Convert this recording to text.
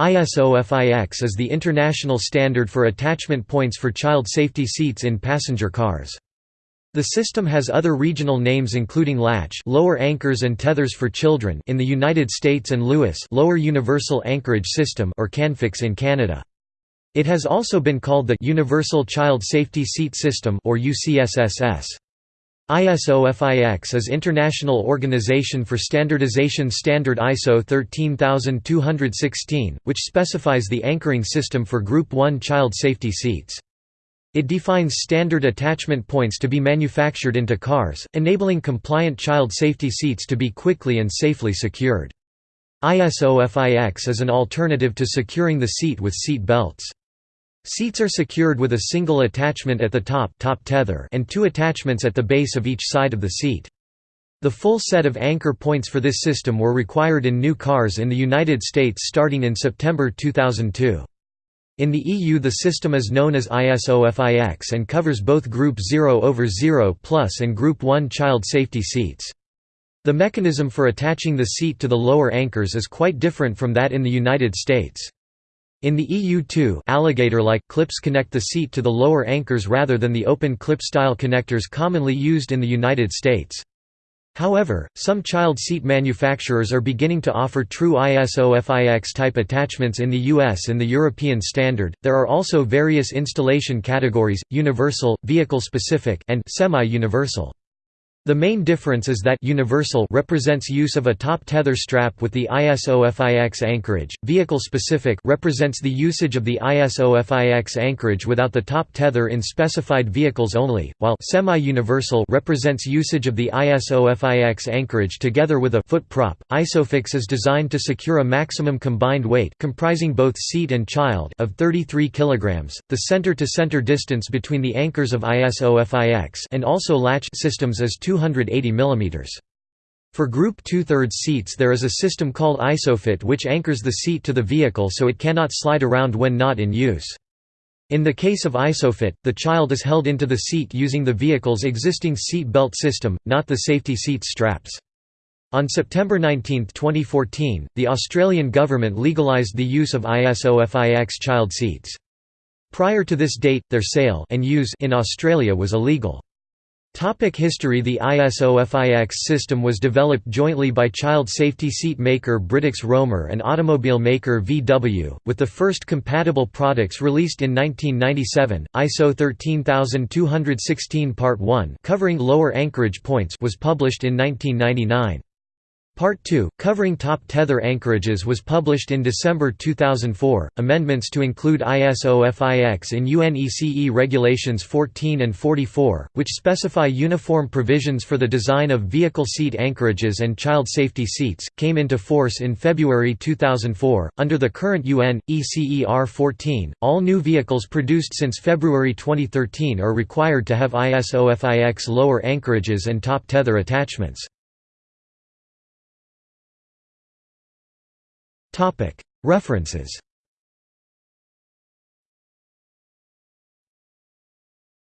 ISO-FIX is the international standard for attachment points for child safety seats in passenger cars. The system has other regional names including latch lower anchors and tethers for children in the United States and LUAS lower universal anchorage system or CANFIX in Canada. It has also been called the Universal Child Safety Seat System or UCSSS. ISO-FIX is International Organization for Standardization Standard ISO 13216, which specifies the anchoring system for Group 1 child safety seats. It defines standard attachment points to be manufactured into cars, enabling compliant child safety seats to be quickly and safely secured. ISO-FIX is an alternative to securing the seat with seat belts. Seats are secured with a single attachment at the top, top tether and two attachments at the base of each side of the seat. The full set of anchor points for this system were required in new cars in the United States starting in September 2002. In the EU the system is known as ISO-FIX and covers both Group 0 over 0 plus and Group 1 child safety seats. The mechanism for attaching the seat to the lower anchors is quite different from that in the United States. In the EU too alligator-like clips connect the seat to the lower anchors rather than the open clip-style connectors commonly used in the United States. However, some child seat manufacturers are beginning to offer true ISO-FIX type attachments in the US and the European standard. There are also various installation categories: universal, vehicle-specific, and semi-universal. The main difference is that universal represents use of a top tether strap with the ISO-FIX anchorage, vehicle-specific represents the usage of the ISO-FIX anchorage without the top tether in specified vehicles only, while semi-universal represents usage of the ISO-FIX anchorage together with a foot prop. ISOFIX is designed to secure a maximum combined weight comprising both seat and child of 33 kg. The center-to-center -center distance between the anchors of ISO-FIX and also latch systems is 2 280 mm. For Group 2 thirds seats there is a system called ISOFIT which anchors the seat to the vehicle so it cannot slide around when not in use. In the case of ISOFIT, the child is held into the seat using the vehicle's existing seat belt system, not the safety seat straps. On September 19, 2014, the Australian government legalised the use of ISO-FIX child seats. Prior to this date, their sale and use in Australia was illegal. Topic history The ISO-FIX system was developed jointly by child safety seat maker Britax Romer and automobile maker VW, with the first compatible products released in 1997. ISO 13216 Part 1 covering lower anchorage points was published in 1999. Part 2, covering top tether anchorages was published in December 2004. Amendments to include ISO-FIX in UNECE Regulations 14 and 44, which specify uniform provisions for the design of vehicle seat anchorages and child safety seats, came into force in February 2004. Under the current UN ECER 14, all new vehicles produced since February 2013 are required to have ISO-FIX lower anchorages and top tether attachments. References